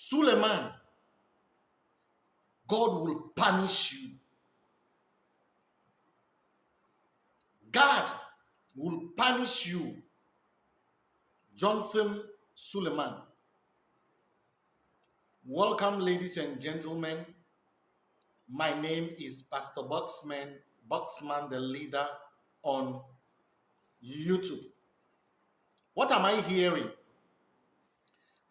Suleiman, God will punish you. God will punish you. Johnson Suleiman. Welcome, ladies and gentlemen. My name is Pastor Boxman, Boxman the leader on YouTube. What am I hearing?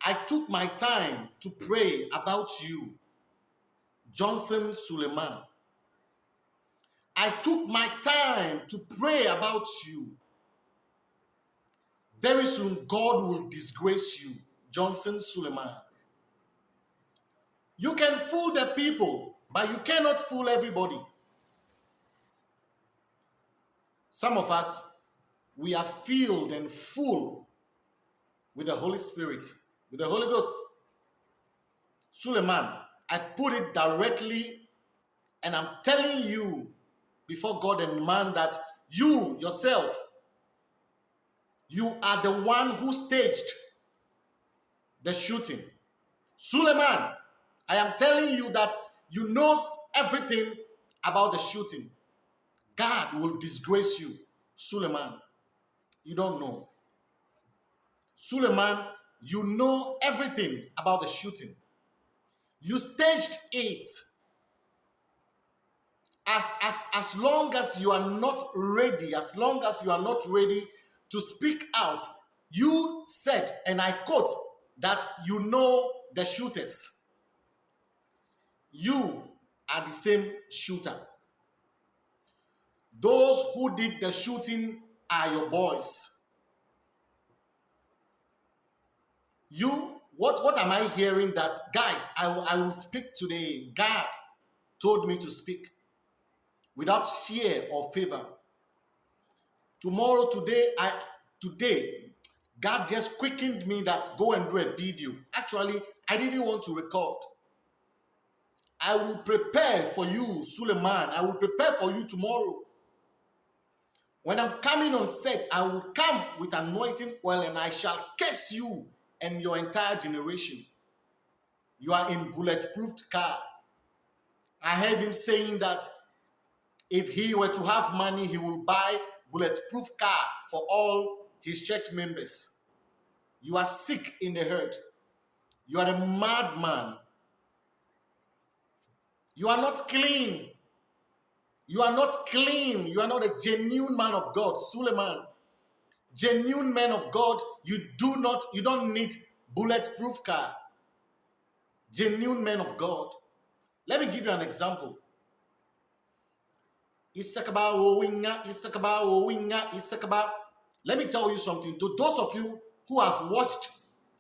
I took my time to pray about you, Johnson Suleiman. I took my time to pray about you. Very soon, God will disgrace you, Johnson Suleiman. You can fool the people, but you cannot fool everybody. Some of us, we are filled and full with the Holy Spirit, with the Holy Ghost. Suleiman, I put it directly, and I'm telling you before God and man that you yourself, you are the one who staged the shooting. Suleiman, I am telling you that you knows everything about the shooting. God will disgrace you. Suleiman, you don't know. Suleiman, you know everything about the shooting. You staged it. As, as, as long as you are not ready, as long as you are not ready to speak out, you said, and I quote, that you know the shooters. You are the same shooter. Those who did the shooting are your boys. You, what, what am I hearing that, guys, I, I will speak today. God told me to speak without fear or favor. Tomorrow, today, I today, God just quickened me that go and do a video. Actually, I didn't want to record. I will prepare for you, Suleiman. I will prepare for you tomorrow. When I'm coming on set, I will come with anointing oil and I shall curse you and your entire generation. You are in bulletproof car. I heard him saying that if he were to have money, he will buy bulletproof car for all his church members. You are sick in the head. You are a madman. You are not clean. You are not clean. You are not a genuine man of God. Suleiman, genuine man of God, you do not, you don't need bulletproof car. Genuine man of God. Let me give you an example. Issakaba Owinga, Issakaba Owinga, Issakaba. Let me tell you something. To those of you who have watched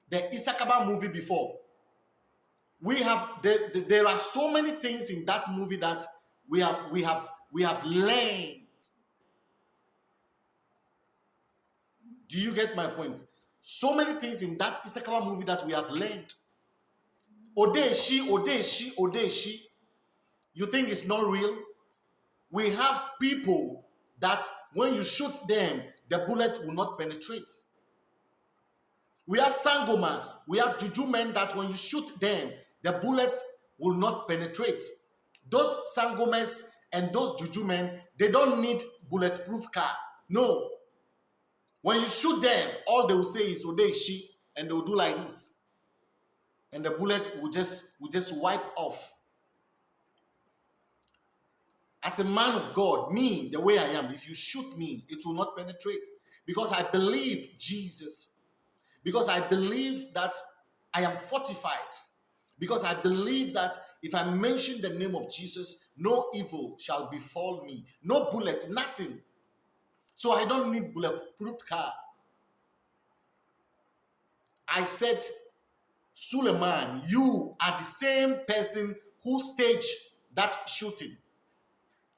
the Issakaba movie before, we have there, there are so many things in that movie that we have we have we have learned. Do you get my point? So many things in that Issakaba movie that we have learned. Odeshi, Odeshi, Odeshi. You think it's not real? We have people that when you shoot them, the bullet will not penetrate. We have sangomas, we have juju men that when you shoot them, the bullet will not penetrate. Those sangomas and those juju men, they don't need bulletproof car. No. When you shoot them, all they will say is Odeshi, and they'll do like this. And the bullet will just will just wipe off. As a man of God, me, the way I am, if you shoot me, it will not penetrate. Because I believe Jesus. Because I believe that I am fortified. Because I believe that if I mention the name of Jesus, no evil shall befall me. No bullet, nothing. So I don't need bulletproof car. I said, Suleiman, you are the same person who staged that shooting.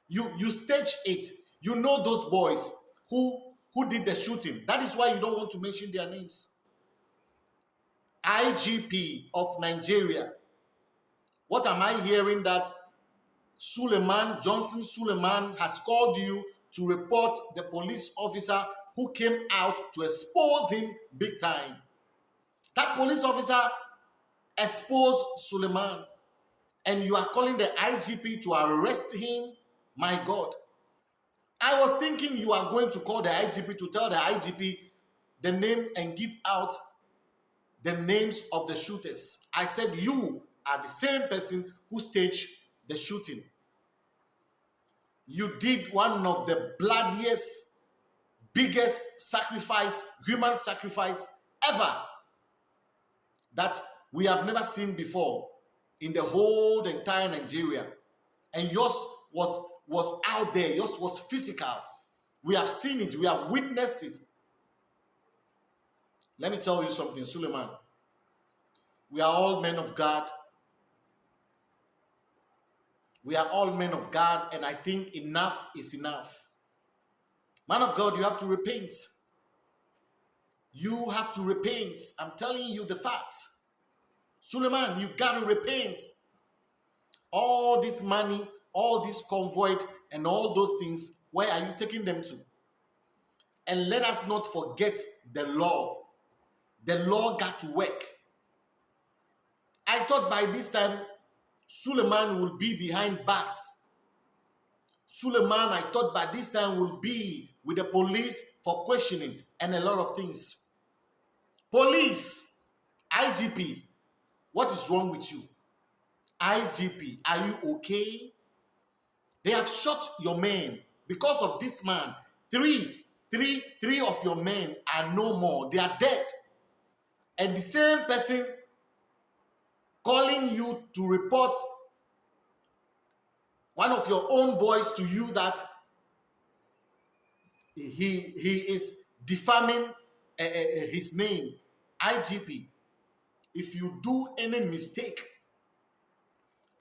You you stage it. You know those boys who who did the shooting. That is why you don't want to mention their names. IGP of Nigeria. What am I hearing that Suleiman, Johnson Suleiman, has called you to report the police officer who came out to expose him big time. That police officer expose Suleiman and you are calling the IGP to arrest him, my God. I was thinking you are going to call the IGP to tell the IGP the name and give out the names of the shooters. I said you are the same person who staged the shooting. You did one of the bloodiest, biggest sacrifice, human sacrifice ever that we have never seen before in the whole entire Nigeria. And yours was was out there, yours was physical. We have seen it, we have witnessed it. Let me tell you something, Suleiman. We are all men of God. We are all men of God, and I think enough is enough. Man of God, you have to repent. You have to repent. I'm telling you the facts. Suleiman, you got to repent. All this money, all this convoy, and all those things, where are you taking them to? And let us not forget the law. The law got to work. I thought by this time, Suleiman will be behind bars. Suleiman, I thought by this time, will be with the police for questioning and a lot of things. Police, IGP, what is wrong with you? IGP, are you okay? They have shot your men because of this man. Three, three, three of your men are no more. They are dead. And the same person calling you to report one of your own boys to you that he he is defaming uh, uh, his name igp if you do any mistake,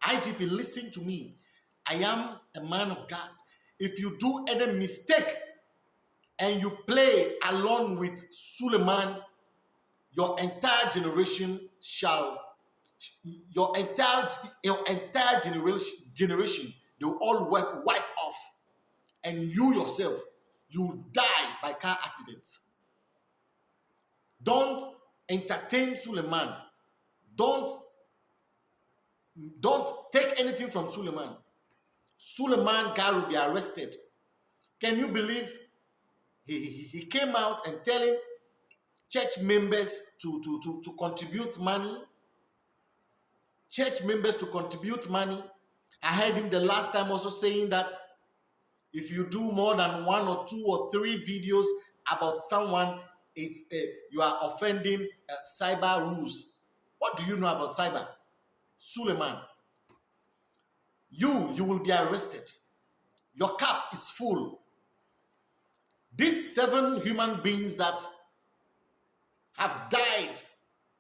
IGP, listen to me. I am a man of God. If you do any mistake and you play along with Suleiman, your entire generation shall, your entire, your entire generation, generation, they will all wipe, wipe off. And you yourself, you die by car accidents. Don't entertain Suleiman. Don't, don't take anything from Suleiman. Suleiman guy will be arrested. Can you believe he, he, he came out and telling church members to, to, to, to contribute money? Church members to contribute money. I heard him the last time also saying that if you do more than one or two or three videos about someone, it's uh, you are offending uh, cyber rules. What do you know about cyber? Suleiman. You, you will be arrested. Your cup is full. These seven human beings that have died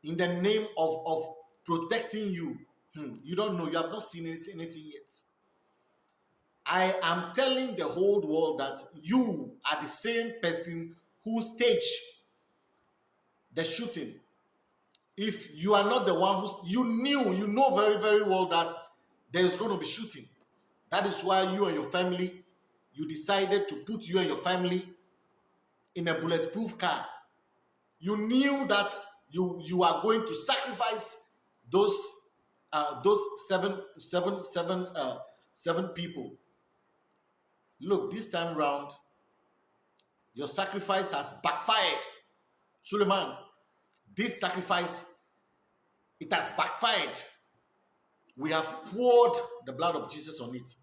in the name of, of protecting you, hmm, you don't know, you have not seen anything, anything yet. I am telling the whole world that you are the same person who staged the shooting. If you are not the one who you knew, you know very, very well that there's going to be shooting. That is why you and your family, you decided to put you and your family in a bulletproof car. You knew that you you are going to sacrifice those uh, those seven seven seven uh, seven people. Look, this time round, your sacrifice has backfired. Suleiman, this sacrifice, it has backfired. We have poured the blood of Jesus on it.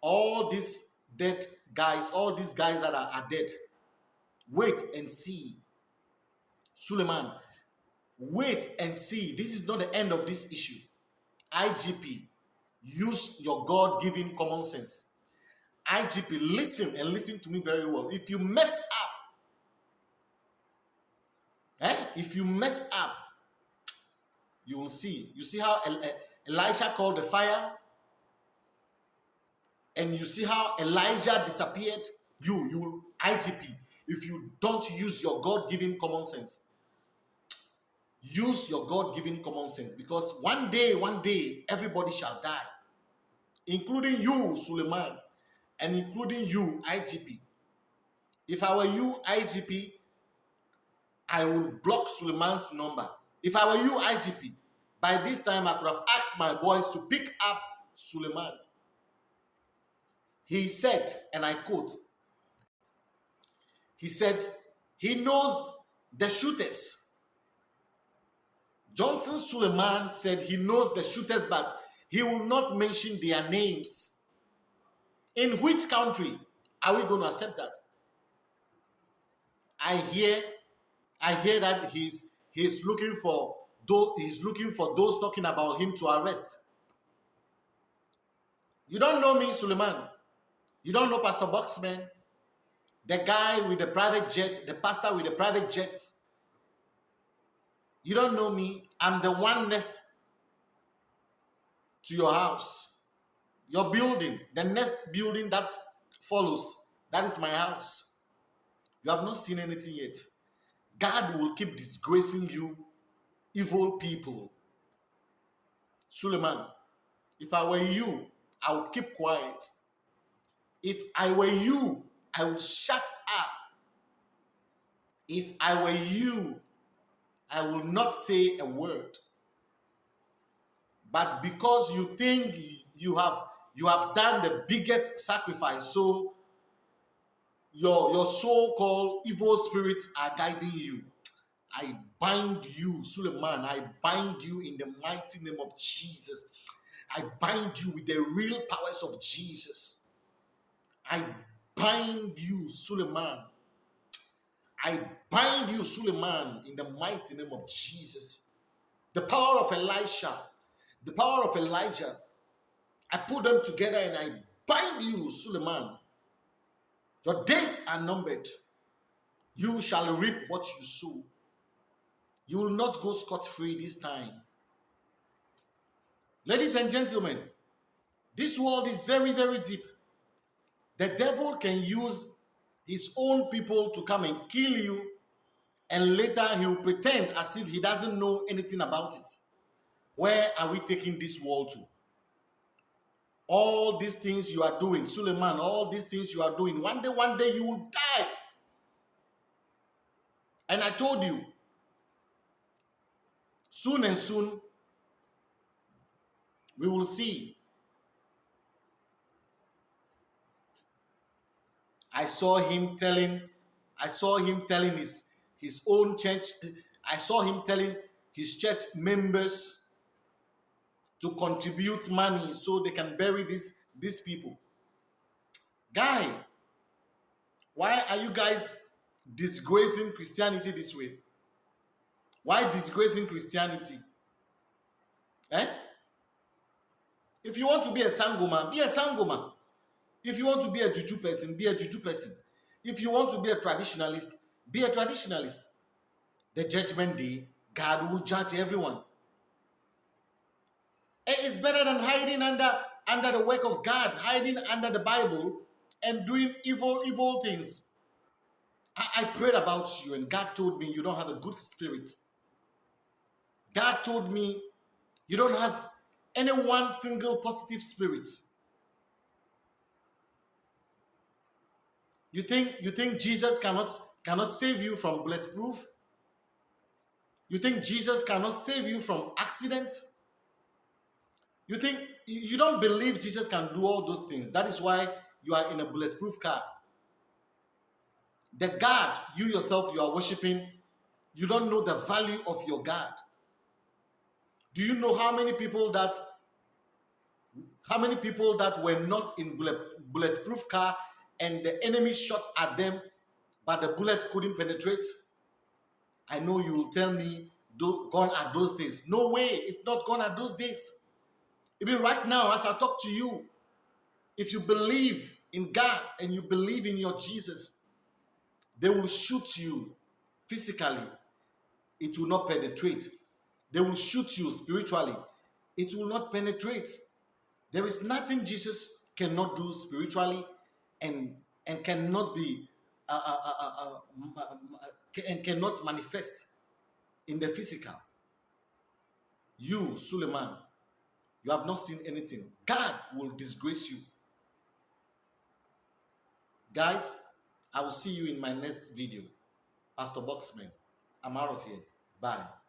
All these dead guys, all these guys that are, are dead, wait and see. Suleiman, wait and see. This is not the end of this issue. IGP, use your God given common sense. IGP, listen and listen to me very well. If you mess up, Eh? If you mess up, you will see. You see how Elisha called the fire? And you see how Elijah disappeared? You, you, IGP, if you don't use your God given common sense, use your God given common sense because one day, one day, everybody shall die, including you, Suleiman, and including you, IGP. If I were you, IGP, I would block Suleiman's number. If I were you, IGP, by this time I could have asked my boys to pick up Suleiman. He said, and I quote, he said, he knows the shooters. Johnson Suleiman said he knows the shooters, but he will not mention their names. In which country are we going to accept that? I hear, I hear that he's he's looking for those he's looking for those talking about him to arrest. You don't know me, Suleiman. You don't know Pastor Boxman, the guy with the private jet, the pastor with the private jet. You don't know me. I'm the one next to your house, your building, the next building that follows. That is my house. You have not seen anything yet. God will keep disgracing you, evil people. Suleiman, if I were you, I would keep quiet. If I were you, I would shut up. If I were you, I will not say a word. But because you think you have you have done the biggest sacrifice, so your, your so-called evil spirits are guiding you. I bind you, Suleiman. I bind you in the mighty name of Jesus. I bind you with the real powers of Jesus. I bind you, Suleiman. I bind you, Suleiman, in the mighty name of Jesus. The power of Elisha, the power of Elijah, I put them together and I bind you, Suleiman. Your days are numbered. You shall reap what you sow. You will not go scot free this time. Ladies and gentlemen, this world is very, very deep. The devil can use his own people to come and kill you, and later he will pretend as if he doesn't know anything about it. Where are we taking this world to? all these things you are doing, Suleiman, all these things you are doing, one day, one day you will die. And I told you, soon and soon, we will see. I saw him telling, I saw him telling his, his own church, I saw him telling his church members to contribute money so they can bury these these people. Guy, why are you guys disgracing Christianity this way? Why disgracing Christianity? Eh? If you want to be a sangoma, be a sangoma. If you want to be a juju person, be a juju person. If you want to be a traditionalist, be a traditionalist. The judgment day, God will judge everyone. It is better than hiding under under the work of God, hiding under the Bible, and doing evil, evil things. I, I prayed about you, and God told me you don't have a good spirit. God told me you don't have any one single positive spirit. You think you think Jesus cannot cannot save you from bulletproof? You think Jesus cannot save you from accidents? You think you don't believe Jesus can do all those things. That is why you are in a bulletproof car. The God you yourself you are worshiping, you don't know the value of your God. Do you know how many people that how many people that were not in bullet, bulletproof car and the enemy shot at them, but the bullet couldn't penetrate? I know you will tell me, gone are those days. No way, it's not gone at those days. Even right now, as I talk to you, if you believe in God and you believe in your Jesus, they will shoot you physically. It will not penetrate. They will shoot you spiritually. It will not penetrate. There is nothing Jesus cannot do spiritually and, and cannot be uh, uh, uh, and cannot manifest in the physical. You, Suleiman, you have not seen anything. God will disgrace you. Guys, I will see you in my next video. Pastor Boxman, I'm out of here. Bye.